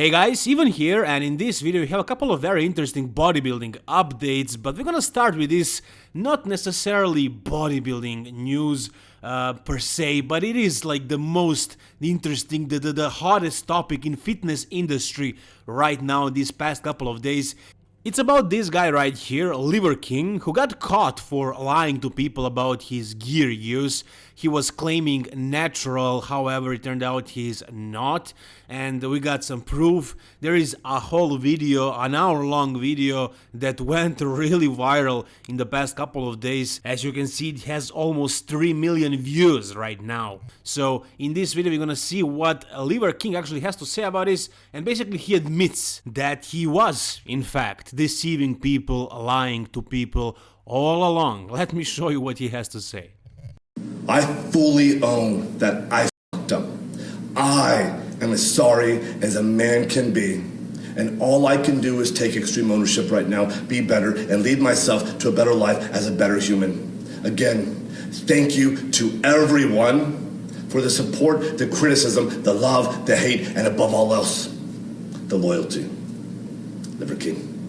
Hey guys, even here and in this video we have a couple of very interesting bodybuilding updates but we're gonna start with this not necessarily bodybuilding news uh, per se but it is like the most interesting, the, the, the hottest topic in fitness industry right now these past couple of days it's about this guy right here, Liver King, who got caught for lying to people about his gear use. He was claiming natural, however it turned out he's not and we got some proof. There is a whole video, an hour long video that went really viral in the past couple of days. As you can see it has almost 3 million views right now. So in this video we're gonna see what Liver King actually has to say about this and basically he admits that he was in fact deceiving people, lying to people all along. Let me show you what he has to say. I fully own that I fucked up. I am as sorry as a man can be. And all I can do is take extreme ownership right now, be better, and lead myself to a better life as a better human. Again, thank you to everyone for the support, the criticism, the love, the hate, and above all else, the loyalty. Liver King.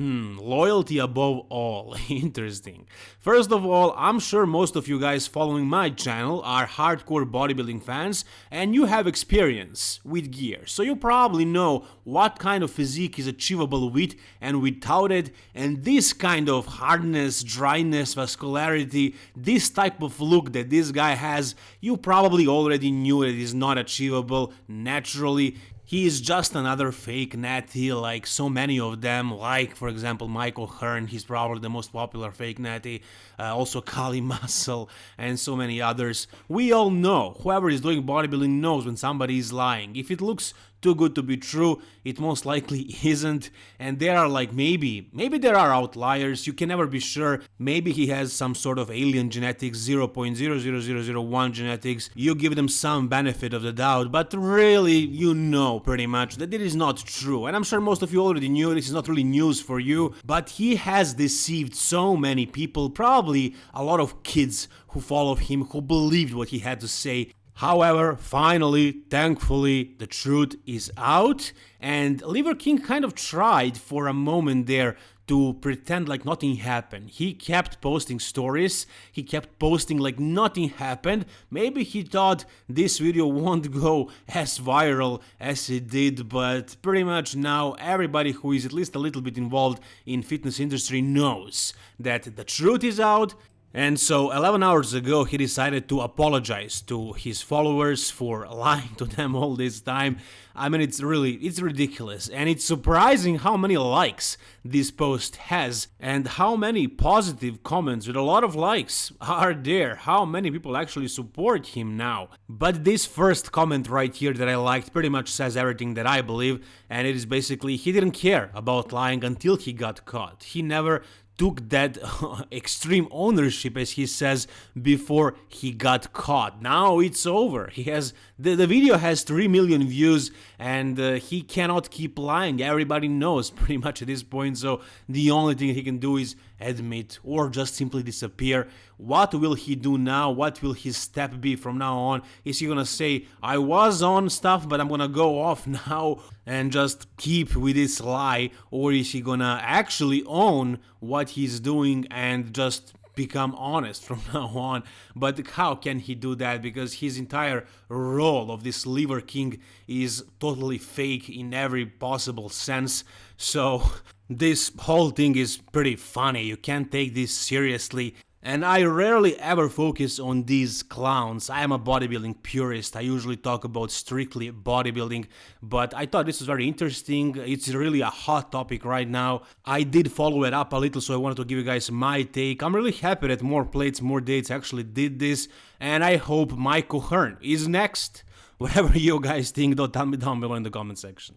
Hmm, loyalty above all. Interesting. First of all, I'm sure most of you guys following my channel are hardcore bodybuilding fans and you have experience with gear. So you probably know what kind of physique is achievable with and without it and this kind of hardness, dryness, vascularity, this type of look that this guy has, you probably already knew it is not achievable naturally he is just another fake natty like so many of them, like for example Mike O'Hearn, he's probably the most popular fake natty, uh, also Kali Muscle and so many others. We all know, whoever is doing bodybuilding knows when somebody is lying. If it looks too good to be true, it most likely isn't, and there are like maybe, maybe there are outliers, you can never be sure, maybe he has some sort of alien genetics, 0.00001 genetics, you give them some benefit of the doubt, but really you know pretty much that it is not true, and I'm sure most of you already knew, this is not really news for you, but he has deceived so many people, probably a lot of kids who followed him, who believed what he had to say, However, finally, thankfully, the truth is out, and Liver King kind of tried for a moment there to pretend like nothing happened. He kept posting stories, he kept posting like nothing happened. Maybe he thought this video won't go as viral as it did, but pretty much now everybody who is at least a little bit involved in fitness industry knows that the truth is out, and so 11 hours ago he decided to apologize to his followers for lying to them all this time. I mean it's really, it's ridiculous and it's surprising how many likes this post has and how many positive comments with a lot of likes are there, how many people actually support him now. But this first comment right here that I liked pretty much says everything that I believe and it is basically he didn't care about lying until he got caught. He never took that extreme ownership as he says before he got caught. Now it's over. He has the, the video has 3 million views and uh, he cannot keep lying. Everybody knows pretty much at this point so the only thing he can do is admit or just simply disappear. What will he do now? What will his step be from now on? Is he gonna say i was on stuff but i'm gonna go off now and just keep with this lie or is he gonna actually own what he's doing and just become honest from now on. But how can he do that? Because his entire role of this Liver King is totally fake in every possible sense. So this whole thing is pretty funny. You can't take this seriously. And I rarely ever focus on these clowns. I am a bodybuilding purist. I usually talk about strictly bodybuilding, but I thought this was very interesting. It's really a hot topic right now. I did follow it up a little, so I wanted to give you guys my take. I'm really happy that more plates, more dates actually did this, and I hope Mike O'Hearn is next. Whatever you guys think, though, tell me down below in the comment section.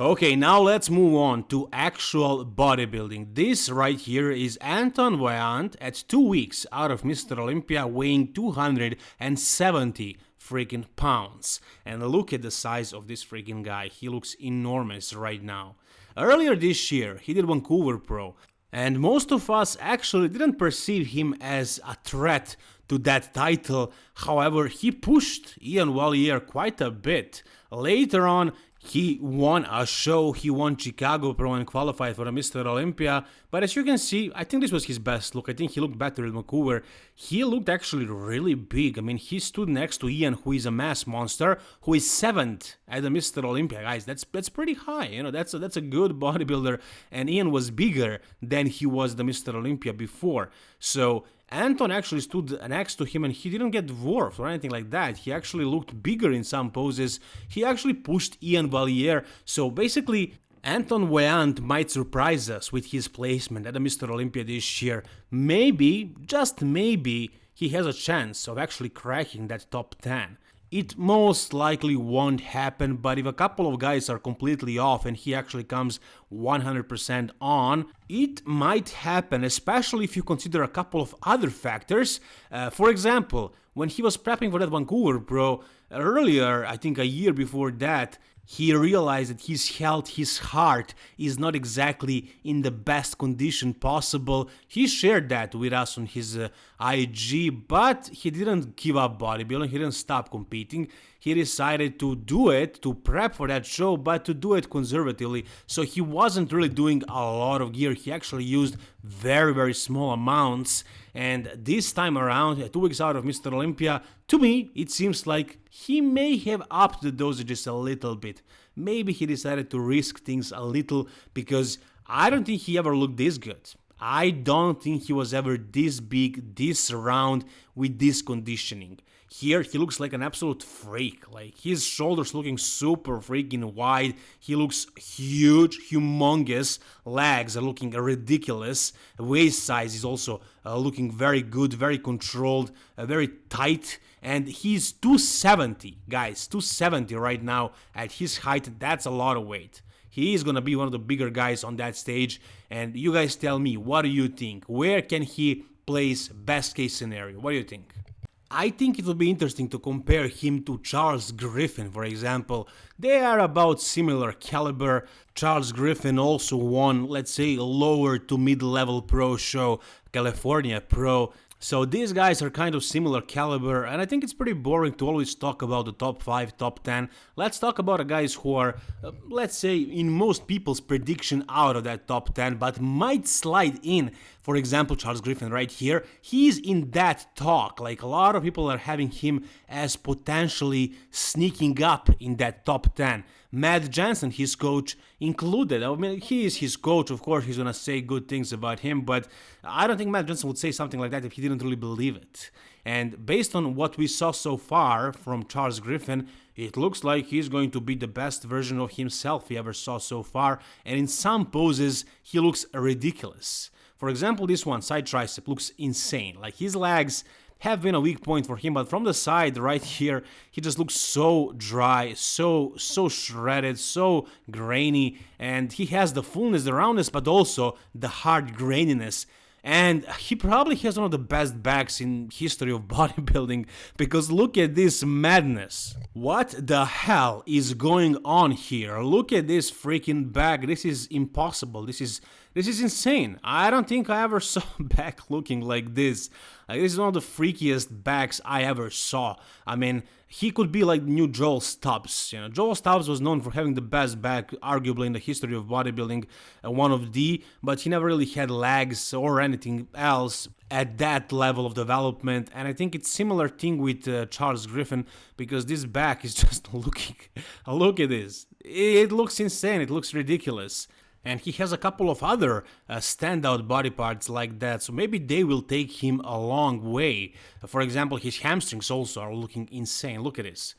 Okay, now let's move on to actual bodybuilding. This right here is Anton Vaillant at 2 weeks out of Mr. Olympia weighing 270 freaking pounds. And look at the size of this freaking guy, he looks enormous right now. Earlier this year, he did Vancouver Pro, and most of us actually didn't perceive him as a threat to that title. However, he pushed Ian Valliere quite a bit Later on, he won a show, he won Chicago Pro and qualified for a Mr. Olympia, but as you can see, I think this was his best look. I think he looked better in Vancouver. He looked actually really big. I mean, he stood next to Ian, who is a mass monster, who is seventh at the Mr. Olympia. Guys, that's that's pretty high. You know, that's a, that's a good bodybuilder, and Ian was bigger than he was the Mr. Olympia before. So Anton actually stood next to him and he didn't get dwarfed or anything like that. He actually looked bigger in some poses. He actually pushed Ian Valliere. So basically, Anton Vaillant might surprise us with his placement at the Mr. Olympia this year. Maybe, just maybe, he has a chance of actually cracking that top 10. It most likely won't happen, but if a couple of guys are completely off and he actually comes 100% on, it might happen, especially if you consider a couple of other factors. Uh, for example, when he was prepping for that Vancouver Pro, earlier, I think a year before that, he realized that his health, his heart is not exactly in the best condition possible. He shared that with us on his uh, IG, but he didn't give up bodybuilding, he didn't stop competing. He decided to do it, to prep for that show, but to do it conservatively. So he wasn't really doing a lot of gear, he actually used very, very small amounts. And this time around, two weeks out of Mr. Olympia, to me, it seems like he may have upped the dosages a little bit. Maybe he decided to risk things a little because I don't think he ever looked this good. I don't think he was ever this big, this round with this conditioning. Here he looks like an absolute freak. Like his shoulders looking super freaking wide. He looks huge, humongous. Legs are looking ridiculous. Waist size is also uh, looking very good, very controlled, uh, very tight. And he's 270, guys, 270 right now at his height. That's a lot of weight. He is gonna be one of the bigger guys on that stage. And you guys tell me, what do you think? Where can he place best case scenario? What do you think? I think it would be interesting to compare him to Charles Griffen, for example. They are about similar caliber. Charles Griffen also won, let's say, a lower to mid-level pro show, California Pro. So these guys are kind of similar caliber and I think it's pretty boring to always talk about the top 5, top 10. Let's talk about the guys who are, uh, let's say, in most people's prediction out of that top 10 but might slide in. For example, Charles Griffen right here, he's in that talk, like a lot of people are having him as potentially sneaking up in that top 10. Matt Jansen, his coach, included. I mean, he is his coach, of course, he's gonna say good things about him, but I don't think Matt Jansen would say something like that if he didn't really believe it. And based on what we saw so far from Charles Griffen, it looks like he's going to be the best version of himself he ever saw so far, and in some poses, he looks ridiculous. For example, this one, side tricep, looks insane. Like his legs have been a weak point for him, but from the side right here, he just looks so dry, so, so shredded, so grainy, and he has the fullness, the roundness, but also the hard graininess. And he probably has one of the best backs in history of bodybuilding because look at this madness. What the hell is going on here? Look at this freaking back. This is impossible. This is this is insane i don't think i ever saw back looking like this like, this is one of the freakiest backs i ever saw i mean he could be like new Joel Stubbs. You know, Joel Stubbs was known for having the best back, arguably in the history of bodybuilding, uh, one of the, but he never really had legs or anything else at that level of development. And I think it's similar thing with uh, Charles Griffen because this back is just looking. look at this. It looks insane. It looks ridiculous and he has a couple of other uh, standout body parts like that, so maybe they will take him a long way. For example, his hamstrings also are looking insane, look at this.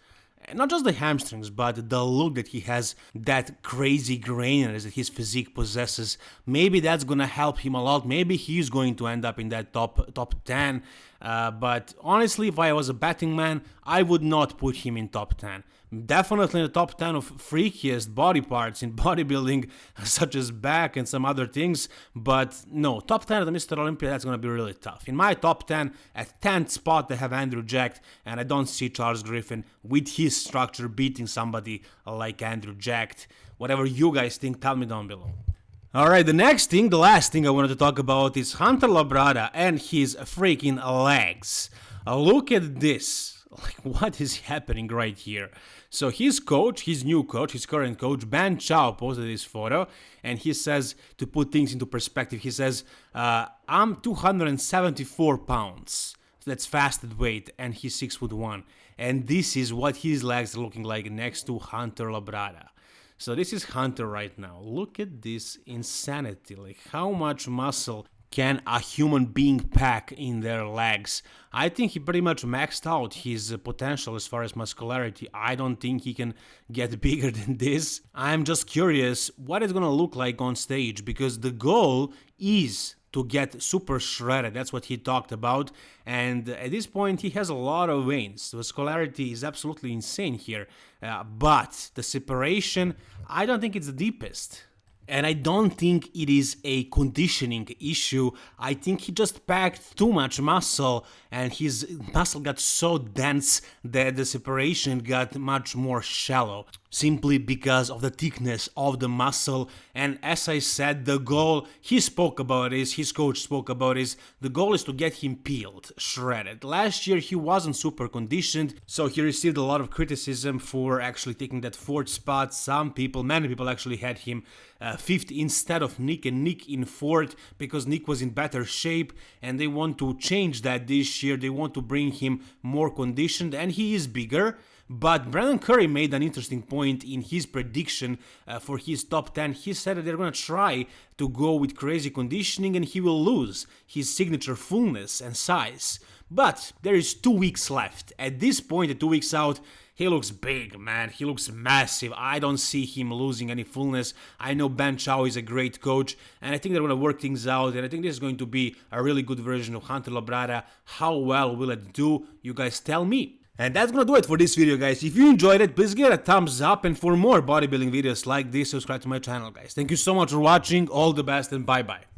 Not just the hamstrings, but the look that he has, that crazy graininess that his physique possesses. Maybe that's gonna help him a lot. Maybe he's going to end up in that top top 10. Uh, but honestly, if I was a betting man, I would not put him in top 10. Definitely in the top 10 of freakiest body parts in bodybuilding, such as back and some other things. But no, top 10 of the Mr. Olympia, that's going to be really tough. In my top 10, at 10th spot, I have Andrew Jacked, and I don't see Charles Griffen with his structure beating somebody like Andrew Jacked. Whatever you guys think, tell me down below. Alright, the next thing, the last thing I wanted to talk about is Hunter Labrada and his freaking legs. Look at this. Like, what is happening right here? So his coach, his new coach, his current coach, Ben Chow, posted this photo, and he says, to put things into perspective, he says, uh, I'm 274 pounds. That's fasted weight, and he's six foot one. And this is what his legs are looking like next to Hunter Labrada. So this is Hunter right now. Look at this insanity. Like how much muscle can a human being pack in their legs? I think he pretty much maxed out his potential as far as muscularity. I don't think he can get bigger than this. I'm just curious what it's gonna look like on stage because the goal is to get super shredded. That's what he talked about. And at this point, he has a lot of veins. The vascularity is absolutely insane here. Uh, but the separation, I don't think it's the deepest. And I don't think it is a conditioning issue. I think he just packed too much muscle and his muscle got so dense that the separation got much more shallow simply because of the thickness of the muscle. And as I said the goal he spoke about is his coach spoke about is the goal is to get him peeled shredded. Last year he wasn't super conditioned so he received a lot of criticism for actually taking that fourth spot. Some people many people actually had him uh, fifth instead of Nick and Nick in fourth because Nick was in better shape and they want to change that this year. They want to bring him more conditioned and he is bigger but Brandon Curry made an interesting point in his prediction uh, for his top 10. He said that they're going to try to go with crazy conditioning and he will lose his signature fullness and size. But there is two weeks left. At this point, two weeks out, he looks big, man. He looks massive. I don't see him losing any fullness. I know Ben Chow is a great coach, and I think they're going to work things out. And I think this is going to be a really good version of Hunter Labrada. How well will it do? You guys tell me. And that's gonna do it for this video guys. If you enjoyed it, please give it a thumbs up and for more bodybuilding videos like this, subscribe to my channel guys. Thank you so much for watching, all the best and bye bye.